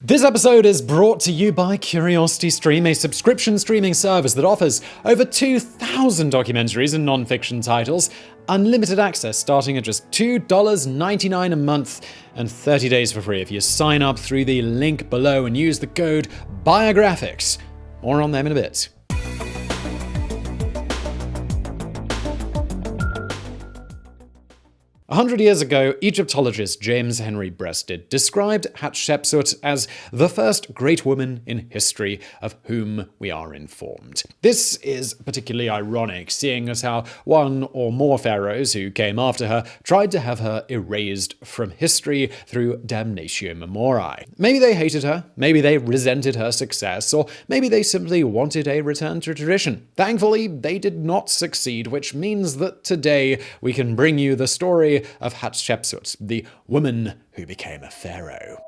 This episode is brought to you by CuriosityStream, a subscription streaming service that offers over 2,000 documentaries and non-fiction titles, unlimited access starting at just $2.99 a month, and 30 days for free if you sign up through the link below and use the code BIOGRAPHICS. More on them in a bit. A hundred years ago, Egyptologist James Henry Breasted described Hatshepsut as the first great woman in history of whom we are informed. This is particularly ironic, seeing as how one or more pharaohs who came after her tried to have her erased from history through damnatio memoriae. Maybe they hated her, maybe they resented her success, or maybe they simply wanted a return to tradition. Thankfully, they did not succeed, which means that today we can bring you the story of Hatshepsut, the woman who became a pharaoh.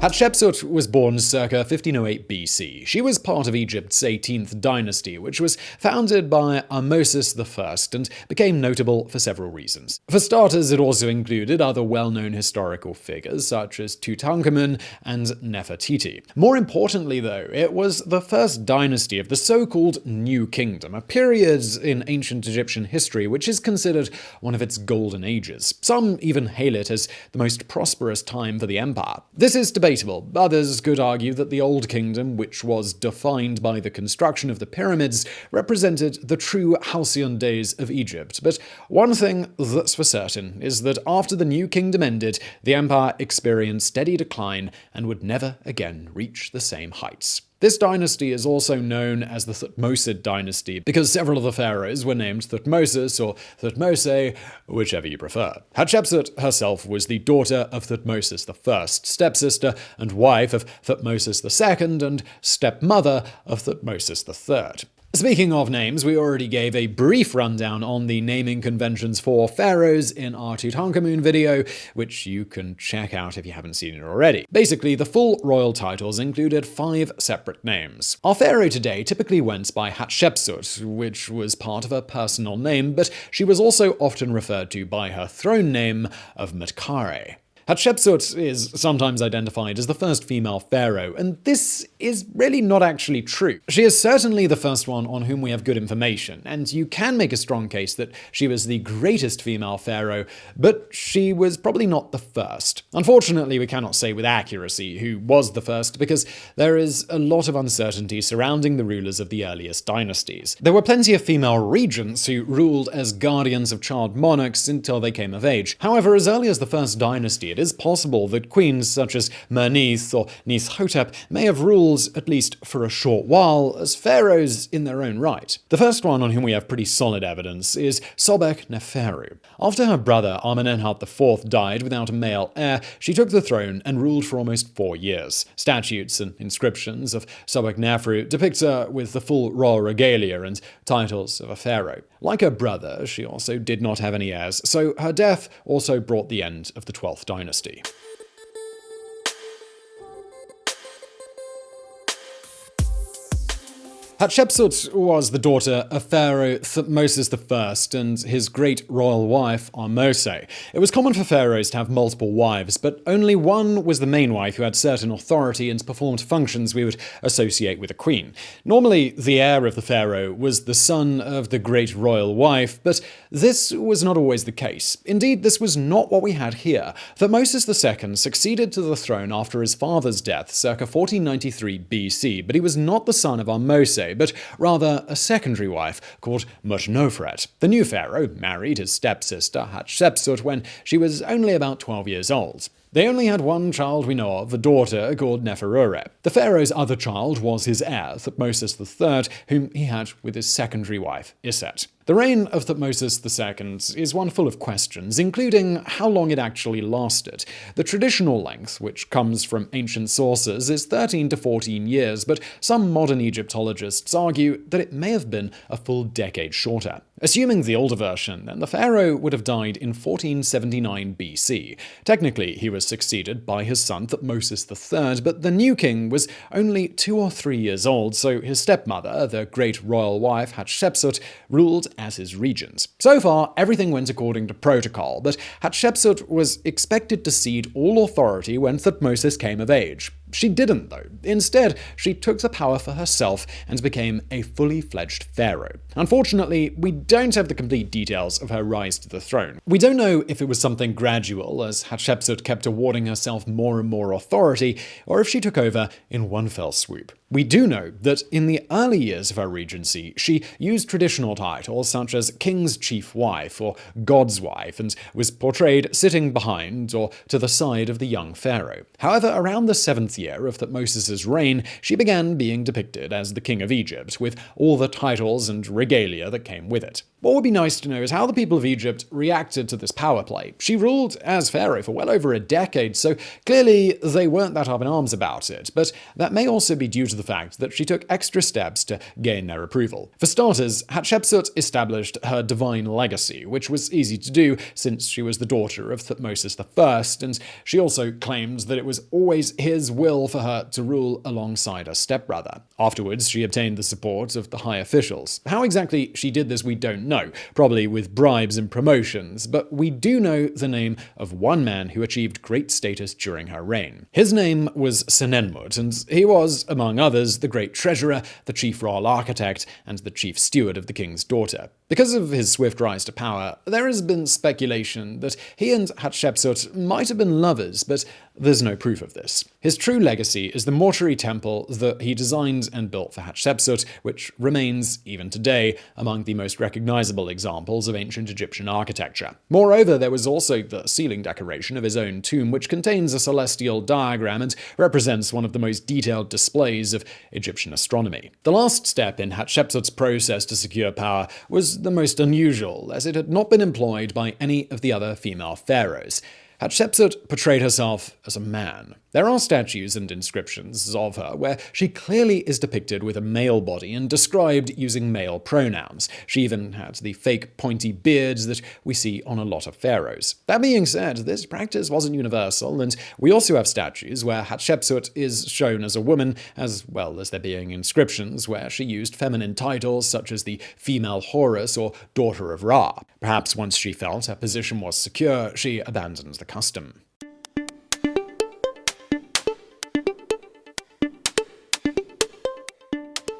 Hatshepsut was born circa 1508 BC. She was part of Egypt's 18th dynasty, which was founded by Ahmosis I and became notable for several reasons. For starters, it also included other well-known historical figures such as Tutankhamun and Nefertiti. More importantly, though, it was the first dynasty of the so-called New Kingdom, a period in ancient Egyptian history which is considered one of its golden ages. Some even hail it as the most prosperous time for the empire. This is debatable debatable. Others could argue that the Old Kingdom, which was defined by the construction of the pyramids, represented the true halcyon days of Egypt. But one thing that's for certain is that after the New Kingdom ended, the empire experienced steady decline and would never again reach the same heights. This dynasty is also known as the Thutmosid dynasty because several of the pharaohs were named Thutmosis or Thutmose, whichever you prefer. Hatshepsut herself was the daughter of Thutmosis I, stepsister and wife of Thutmosis II, and stepmother of Thutmosis III. Speaking of names, we already gave a brief rundown on the naming conventions for pharaohs in our Tutankhamun video, which you can check out if you haven't seen it already. Basically, the full royal titles included five separate names. Our pharaoh today typically went by Hatshepsut, which was part of her personal name, but she was also often referred to by her throne name of Maatkare. Hatshepsut is sometimes identified as the first female pharaoh, and this is really not actually true. She is certainly the first one on whom we have good information, and you can make a strong case that she was the greatest female pharaoh, but she was probably not the first. Unfortunately, we cannot say with accuracy who was the first, because there is a lot of uncertainty surrounding the rulers of the earliest dynasties. There were plenty of female regents who ruled as guardians of child monarchs until they came of age. However, as early as the first dynasty, it is possible that queens such as Merneith or Neithhotep may have ruled, at least for a short while, as pharaohs in their own right. The first one on whom we have pretty solid evidence is Sobek Neferu. After her brother Amenemhat IV died without a male heir, she took the throne and ruled for almost four years. Statutes and inscriptions of Sobek Neferu depict her with the full royal regalia and titles of a pharaoh. Like her brother, she also did not have any heirs, so her death also brought the end of the 12th dynasty. Hatshepsut was the daughter of Pharaoh Thutmosis I and his great royal wife Ahmose. It was common for pharaohs to have multiple wives, but only one was the main wife who had certain authority and performed functions we would associate with a queen. Normally, the heir of the pharaoh was the son of the great royal wife, but this was not always the case. Indeed, this was not what we had here. Thutmosis II succeeded to the throne after his father's death circa 1493 BC, but he was not the son of Ahmose but rather a secondary wife called Mutnofret. The new pharaoh married his stepsister Hatshepsut when she was only about 12 years old. They only had one child we know of, a daughter called Neferure. The pharaoh's other child was his heir, Thutmosis III, whom he had with his secondary wife, Iset. The reign of Thutmosis II is one full of questions, including how long it actually lasted. The traditional length, which comes from ancient sources, is 13 to 14 years, but some modern Egyptologists argue that it may have been a full decade shorter. Assuming the older version, then the pharaoh would have died in 1479 BC. Technically, he was succeeded by his son Thutmosis III, but the new king was only two or three years old, so his stepmother, the great royal wife Hatshepsut, ruled as his regent. So far, everything went according to protocol, but Hatshepsut was expected to cede all authority when Thutmosis came of age. She didn't, though. Instead, she took the power for herself and became a fully fledged pharaoh. Unfortunately, we don't have the complete details of her rise to the throne. We don't know if it was something gradual, as Hatshepsut kept awarding herself more and more authority, or if she took over in one fell swoop. We do know that in the early years of her regency, she used traditional titles such as King's Chief Wife or God's Wife and was portrayed sitting behind or to the side of the young pharaoh. However, around the seventh year of Thutmose' reign, she began being depicted as the King of Egypt, with all the titles and regalia that came with it. What would be nice to know is how the people of Egypt reacted to this power play. She ruled as pharaoh for well over a decade, so clearly they weren't that up in arms about it, but that may also be due to the fact that she took extra steps to gain their approval. For starters, Hatshepsut established her divine legacy, which was easy to do since she was the daughter of Thutmosis I, and she also claimed that it was always his will for her to rule alongside her stepbrother. Afterwards, she obtained the support of the high officials. How exactly she did this, we don't know, probably with bribes and promotions, but we do know the name of one man who achieved great status during her reign. His name was Senenmut, and he was, among others, the great treasurer, the chief royal architect, and the chief steward of the king's daughter. Because of his swift rise to power, there has been speculation that he and Hatshepsut might have been lovers, but there's no proof of this. His true legacy is the mortuary temple that he designed and built for Hatshepsut, which remains, even today, among the most recognizable examples of ancient Egyptian architecture. Moreover, there was also the ceiling decoration of his own tomb, which contains a celestial diagram and represents one of the most detailed displays of Egyptian astronomy. The last step in Hatshepsut's process to secure power was the most unusual, as it had not been employed by any of the other female pharaohs. Hatshepsut portrayed herself as a man. There are statues and inscriptions of her where she clearly is depicted with a male body and described using male pronouns. She even had the fake pointy beards that we see on a lot of pharaohs. That being said, this practice wasn't universal, and we also have statues where Hatshepsut is shown as a woman, as well as there being inscriptions where she used feminine titles such as the female Horus or daughter of Ra. Perhaps once she felt her position was secure, she abandoned the custom.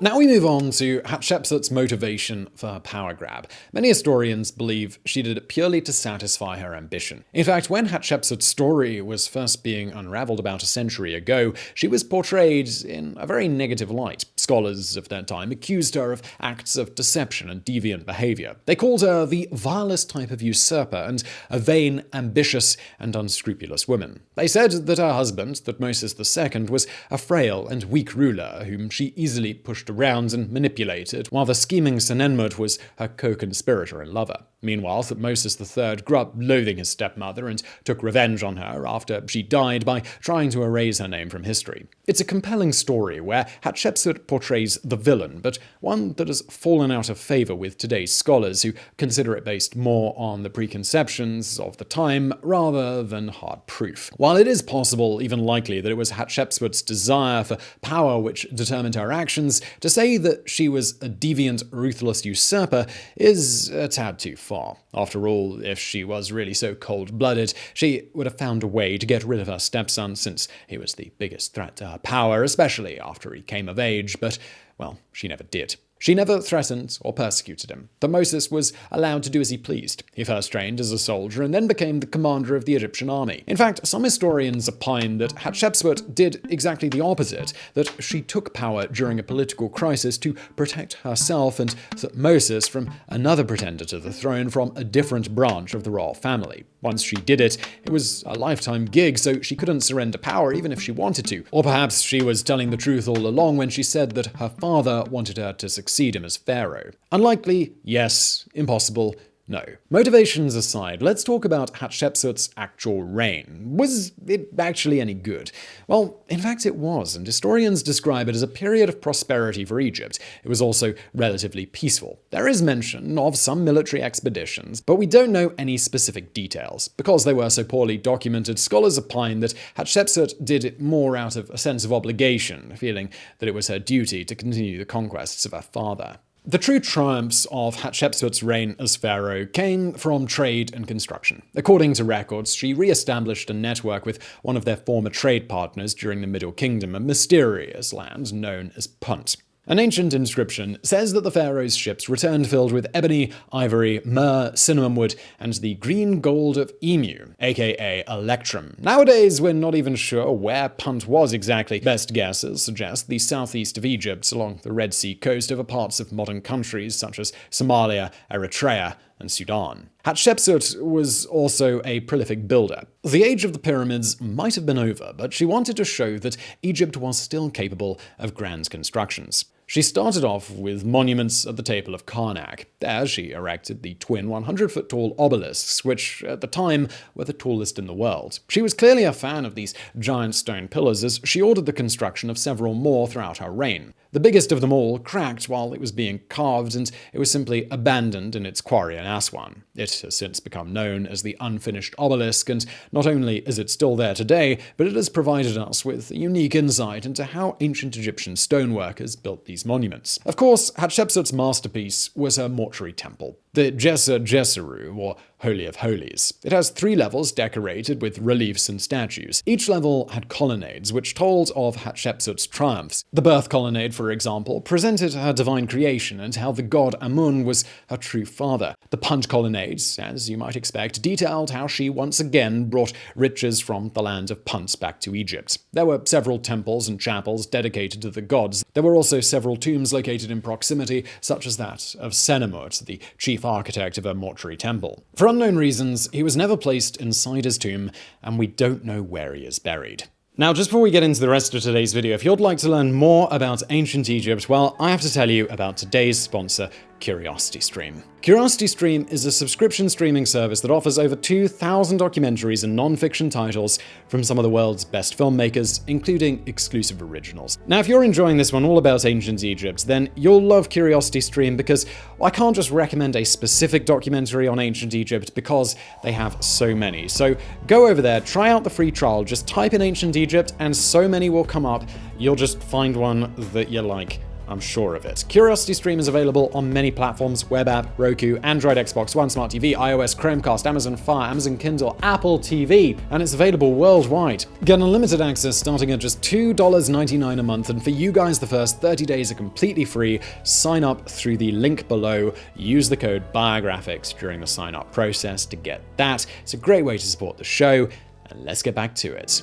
Now we move on to Hatshepsut's motivation for her power grab. Many historians believe she did it purely to satisfy her ambition. In fact, when Hatshepsut's story was first being unraveled about a century ago, she was portrayed in a very negative light. Scholars of that time accused her of acts of deception and deviant behavior. They called her the vilest type of usurper and a vain, ambitious, and unscrupulous woman. They said that her husband, Thutmosis II, was a frail and weak ruler whom she easily pushed around and manipulated, while the scheming Senenmut was her co-conspirator and lover. Meanwhile, Thutmosis III grew up loathing his stepmother and took revenge on her after she died by trying to erase her name from history. It's a compelling story where Hatshepsut portrays the villain, but one that has fallen out of favor with today's scholars who consider it based more on the preconceptions of the time rather than hard proof. While it is possible, even likely, that it was Hatshepsut's desire for power which determined her actions, to say that she was a deviant, ruthless usurper is a tad too far. After all, if she was really so cold-blooded, she would have found a way to get rid of her stepson since he was the biggest threat to her power, especially after he came of age, but, well, she never did. She never threatened or persecuted him. Thutmosis was allowed to do as he pleased. He first trained as a soldier and then became the commander of the Egyptian army. In fact, some historians opine that Hatshepsut did exactly the opposite, that she took power during a political crisis to protect herself and Thutmosis from another pretender to the throne from a different branch of the royal family. Once she did it, it was a lifetime gig, so she couldn't surrender power even if she wanted to. Or perhaps she was telling the truth all along when she said that her father wanted her to succeed him as pharaoh. Unlikely, yes. Impossible, No. Motivations aside, let's talk about Hatshepsut's actual reign. Was it actually any good? Well, in fact it was, and historians describe it as a period of prosperity for Egypt. It was also relatively peaceful. There is mention of some military expeditions, but we don't know any specific details. Because they were so poorly documented, scholars opine that Hatshepsut did it more out of a sense of obligation, feeling that it was her duty to continue the conquests of her father. The true triumphs of Hatshepsut's reign as pharaoh came from trade and construction. According to records, she re-established a network with one of their former trade partners during the Middle Kingdom, a mysterious land known as Punt. An ancient inscription says that the pharaoh's ships returned filled with ebony, ivory, myrrh, cinnamon wood, and the green gold of Emu, aka Electrum. Nowadays, we're not even sure where Punt was exactly. Best guesses suggest the southeast of Egypt, along the Red Sea coast over parts of modern countries such as Somalia, Eritrea, and Sudan. Hatshepsut was also a prolific builder. The age of the pyramids might have been over, but she wanted to show that Egypt was still capable of grand constructions. She started off with monuments at the Temple of Karnak. There she erected the twin 100-foot tall obelisks, which at the time were the tallest in the world. She was clearly a fan of these giant stone pillars as she ordered the construction of several more throughout her reign. The biggest of them all cracked while it was being carved, and it was simply abandoned in its quarry in Aswan. It has since become known as the unfinished obelisk, and not only is it still there today, but it has provided us with a unique insight into how ancient Egyptian stoneworkers built these monuments. Of course, Hatshepsut's masterpiece was her mortuary temple the Djeser Djeseru, or Holy of Holies. It has three levels decorated with reliefs and statues. Each level had colonnades, which told of Hatshepsut's triumphs. The birth colonnade, for example, presented her divine creation and how the god Amun was her true father. The Punt colonnades, as you might expect, detailed how she once again brought riches from the land of Punt back to Egypt. There were several temples and chapels dedicated to the gods. There were also several tombs located in proximity, such as that of Senenmut, the chief architect of a mortuary temple. For unknown reasons, he was never placed inside his tomb, and we don't know where he is buried. Now, just before we get into the rest of today's video, if you'd like to learn more about ancient Egypt, well, I have to tell you about today's sponsor, CuriosityStream. CuriosityStream is a subscription streaming service that offers over 2,000 documentaries and non-fiction titles from some of the world's best filmmakers, including exclusive originals. Now, if you're enjoying this one all about ancient Egypt, then you'll love CuriosityStream because I can't just recommend a specific documentary on ancient Egypt because they have so many. So go over there, try out the free trial, just type in ancient Egypt and so many will come up. You'll just find one that you like. I'm sure of it. Curiosity Stream is available on many platforms, web app, Roku, Android, Xbox One, Smart TV, iOS, Chromecast, Amazon Fire, Amazon Kindle, Apple TV, and it's available worldwide. Get unlimited access starting at just $2.99 a month, and for you guys, the first 30 days are completely free. Sign up through the link below. Use the code BIOGRAPHICS during the sign up process to get that. It's a great way to support the show, and let's get back to it.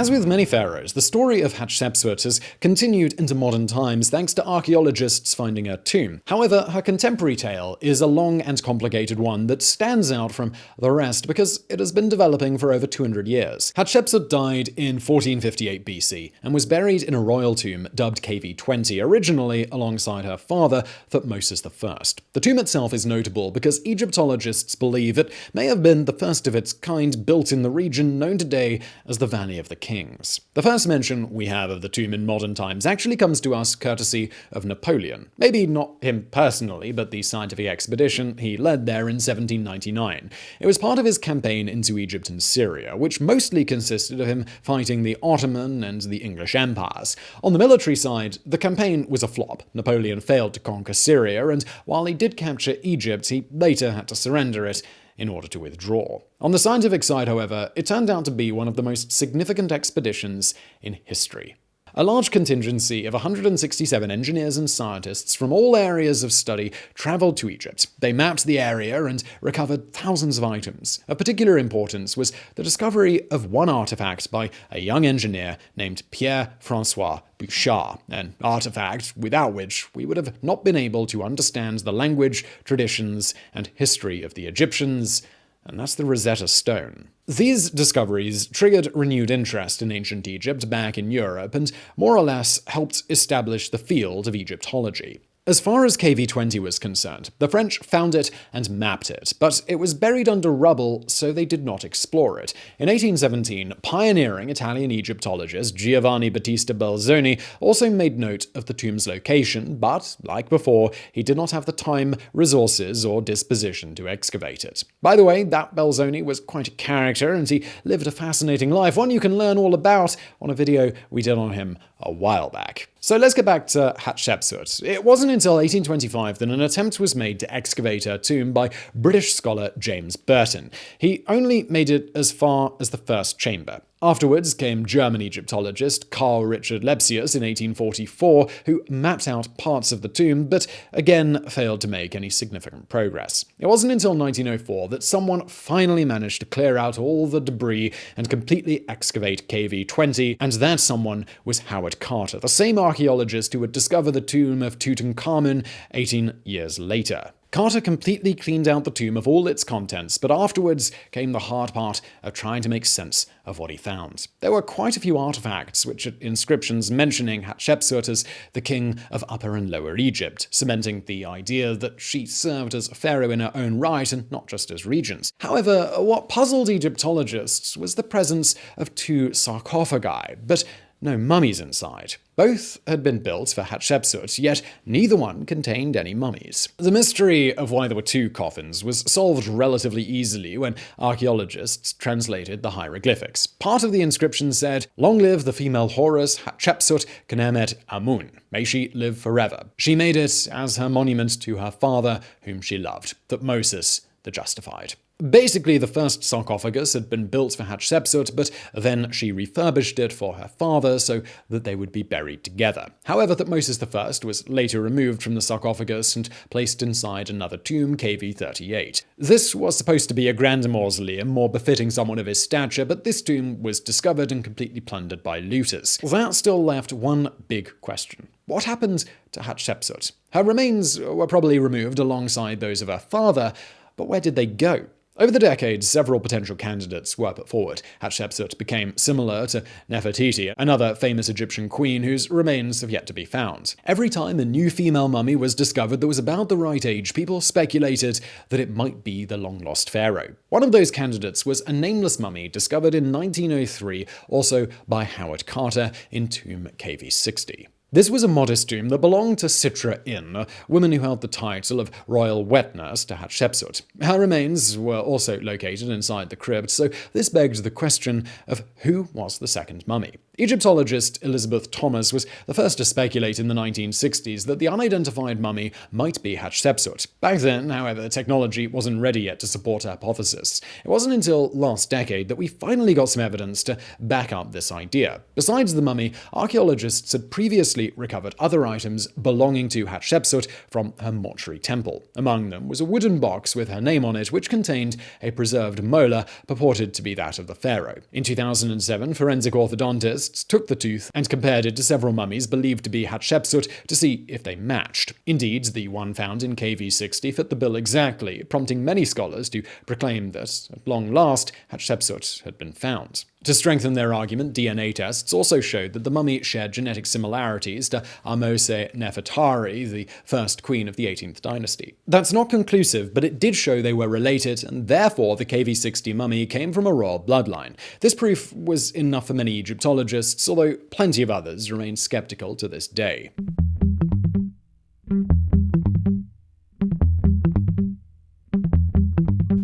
As with many pharaohs, the story of Hatshepsut has continued into modern times thanks to archaeologists finding her tomb. However, her contemporary tale is a long and complicated one that stands out from the rest because it has been developing for over 200 years. Hatshepsut died in 1458 BC and was buried in a royal tomb dubbed KV20, originally alongside her father, Thutmosis I. The tomb itself is notable because Egyptologists believe it may have been the first of its kind built in the region known today as the Valley of the kings. The first mention we have of the tomb in modern times actually comes to us courtesy of Napoleon. Maybe not him personally, but the scientific expedition he led there in 1799. It was part of his campaign into Egypt and Syria, which mostly consisted of him fighting the Ottoman and the English empires. On the military side, the campaign was a flop. Napoleon failed to conquer Syria, and while he did capture Egypt, he later had to surrender it in order to withdraw. On the scientific side, however, it turned out to be one of the most significant expeditions in history. A large contingency of 167 engineers and scientists from all areas of study traveled to Egypt. They mapped the area and recovered thousands of items. Of particular importance was the discovery of one artifact by a young engineer named Pierre-Francois Bouchard, an artifact without which we would have not been able to understand the language, traditions, and history of the Egyptians and that's the Rosetta Stone. These discoveries triggered renewed interest in ancient Egypt back in Europe and more or less helped establish the field of Egyptology. As far as KV-20 was concerned, the French found it and mapped it, but it was buried under rubble, so they did not explore it. In 1817, pioneering Italian Egyptologist Giovanni Battista Belzoni also made note of the tomb's location, but, like before, he did not have the time, resources, or disposition to excavate it. By the way, that Belzoni was quite a character, and he lived a fascinating life, one you can learn all about on a video we did on him a while back. So let's get back to Hatshepsut. It wasn't until 1825 that an attempt was made to excavate her tomb by British scholar James Burton. He only made it as far as the first chamber. Afterwards came German Egyptologist Carl Richard Lepsius in 1844, who mapped out parts of the tomb, but again failed to make any significant progress. It wasn't until 1904 that someone finally managed to clear out all the debris and completely excavate KV-20, and that someone was Howard Carter, the same archaeologist who would discover the tomb of Tutankhamun 18 years later. Carter completely cleaned out the tomb of all its contents, but afterwards came the hard part of trying to make sense of what he found. There were quite a few artifacts, which had inscriptions mentioning Hatshepsut as the king of Upper and Lower Egypt, cementing the idea that she served as a pharaoh in her own right and not just as regent. However, what puzzled Egyptologists was the presence of two sarcophagi, but no mummies inside. Both had been built for Hatshepsut, yet neither one contained any mummies. The mystery of why there were two coffins was solved relatively easily when archaeologists translated the hieroglyphics. Part of the inscription said, Long live the female Horus Hatshepsut Khenemet Amun. May she live forever. She made it as her monument to her father, whom she loved, Thutmosis the Justified. Basically, the first sarcophagus had been built for Hatshepsut, but then she refurbished it for her father so that they would be buried together. However, Thutmosis I was later removed from the sarcophagus and placed inside another tomb, KV-38. This was supposed to be a grander mausoleum, more befitting someone of his stature, but this tomb was discovered and completely plundered by looters. That still left one big question. What happened to Hatshepsut? Her remains were probably removed alongside those of her father, but where did they go? Over the decades, several potential candidates were put forward. Hatshepsut became similar to Nefertiti, another famous Egyptian queen whose remains have yet to be found. Every time a new female mummy was discovered that was about the right age, people speculated that it might be the long-lost pharaoh. One of those candidates was a nameless mummy discovered in 1903, also by Howard Carter in tomb KV60. This was a modest tomb that belonged to Sitra In, a woman who held the title of royal wet nurse to Hatshepsut. Her remains were also located inside the crypt, so this begged the question of who was the second mummy. Egyptologist Elizabeth Thomas was the first to speculate in the 1960s that the unidentified mummy might be Hatshepsut. Back then, however, technology wasn't ready yet to support her hypothesis. It wasn't until last decade that we finally got some evidence to back up this idea. Besides the mummy, archaeologists had previously recovered other items belonging to Hatshepsut from her mortuary temple. Among them was a wooden box with her name on it, which contained a preserved molar purported to be that of the pharaoh. In 2007, forensic orthodontists scientists took the tooth and compared it to several mummies believed to be Hatshepsut to see if they matched. Indeed, the one found in KV60 fit the bill exactly, prompting many scholars to proclaim that, at long last, Hatshepsut had been found. To strengthen their argument, DNA tests also showed that the mummy shared genetic similarities to Ahmose Nefertari, the first queen of the 18th dynasty. That's not conclusive, but it did show they were related, and therefore the KV60 mummy came from a royal bloodline. This proof was enough for many Egyptologists, although plenty of others remain skeptical to this day.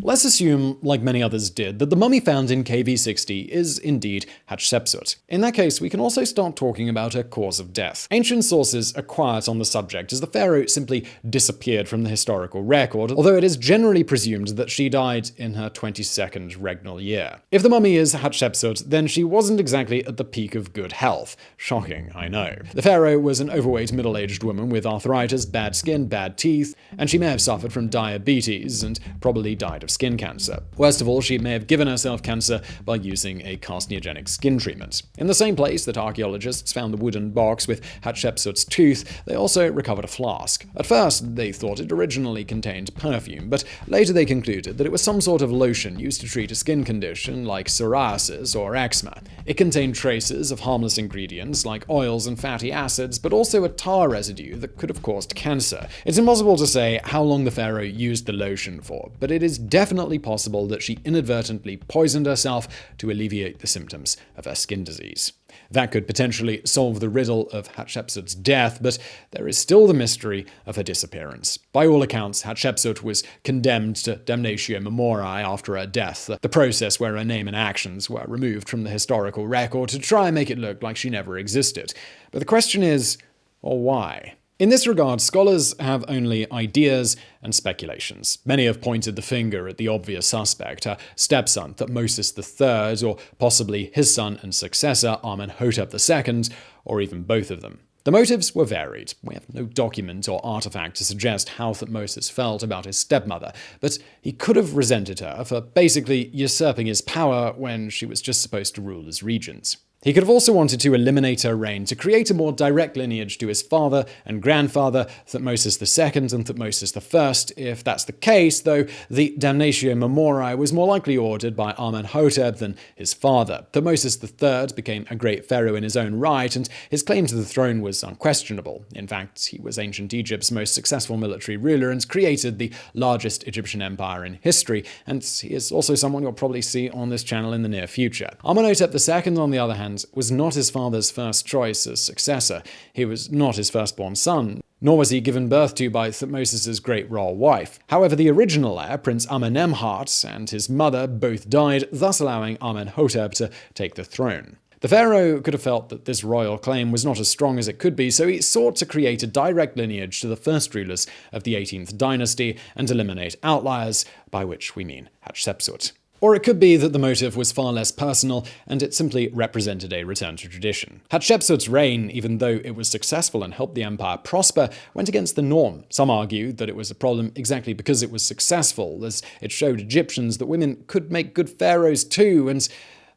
Let's assume, like many others did, that the mummy found in KV60 is indeed Hatshepsut. In that case, we can also start talking about her cause of death. Ancient sources are quiet on the subject, as the pharaoh simply disappeared from the historical record, although it is generally presumed that she died in her 22nd regnal year. If the mummy is Hatshepsut, then she wasn't exactly at the peak of good health. Shocking, I know. The pharaoh was an overweight middle-aged woman with arthritis, bad skin, bad teeth, and she may have suffered from diabetes and probably died of skin cancer. Worst of all, she may have given herself cancer by using a carcinogenic skin treatment. In the same place that archaeologists found the wooden box with Hatshepsut's tooth, they also recovered a flask. At first, they thought it originally contained perfume, but later they concluded that it was some sort of lotion used to treat a skin condition like psoriasis or eczema. It contained traces of harmless ingredients like oils and fatty acids, but also a tar residue that could have caused cancer. It's impossible to say how long the pharaoh used the lotion for, but it is definitely possible that she inadvertently poisoned herself to alleviate the symptoms of her skin disease. That could potentially solve the riddle of Hatshepsut's death, but there is still the mystery of her disappearance. By all accounts, Hatshepsut was condemned to damnatio memoriae after her death, the process where her name and actions were removed from the historical record to try and make it look like she never existed. But the question is, well, why? In this regard, scholars have only ideas and speculations. Many have pointed the finger at the obvious suspect, her stepson, Thutmosis III, or possibly his son and successor, Amenhotep II, or even both of them. The motives were varied. We have no document or artifact to suggest how Thutmosis felt about his stepmother, but he could have resented her for basically usurping his power when she was just supposed to rule as regent. He could have also wanted to eliminate her reign to create a more direct lineage to his father and grandfather, Thutmosis II and Thutmosis I. If that's the case, though, the damnatio memoriae was more likely ordered by Amenhotep than his father. Thutmosis III became a great pharaoh in his own right, and his claim to the throne was unquestionable. In fact, he was ancient Egypt's most successful military ruler and created the largest Egyptian empire in history, and he is also someone you'll probably see on this channel in the near future. Amenhotep II, on the other hand, was not his father's first choice as successor. He was not his firstborn son, nor was he given birth to by Thutmosis's great royal wife. However, the original heir, Prince Amenemhat, and his mother both died, thus allowing Amenhotep to take the throne. The pharaoh could have felt that this royal claim was not as strong as it could be, so he sought to create a direct lineage to the first rulers of the 18th dynasty and eliminate outliers, by which we mean Hatshepsut. Or it could be that the motive was far less personal and it simply represented a return to tradition. Hatshepsut's reign, even though it was successful and helped the empire prosper, went against the norm. Some argue that it was a problem exactly because it was successful, as it showed Egyptians that women could make good pharaohs too, and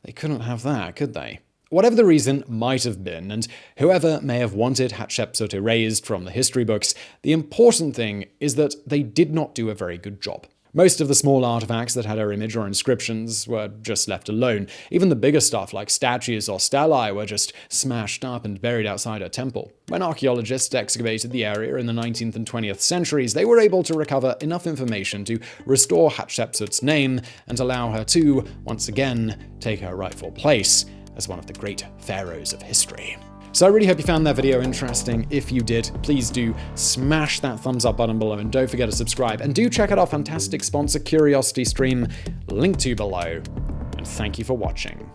they couldn't have that, could they? Whatever the reason might have been, and whoever may have wanted Hatshepsut erased from the history books, the important thing is that they did not do a very good job. Most of the small artifacts that had her image or inscriptions were just left alone. Even the bigger stuff, like statues or stelae, were just smashed up and buried outside her temple. When archaeologists excavated the area in the 19th and 20th centuries, they were able to recover enough information to restore Hatshepsut's name and allow her to, once again, take her rightful place as one of the great pharaohs of history. So I really hope you found that video interesting. If you did, please do smash that thumbs up button below and don't forget to subscribe. And do check out our fantastic sponsor, Curiosity Stream, linked to below. And thank you for watching.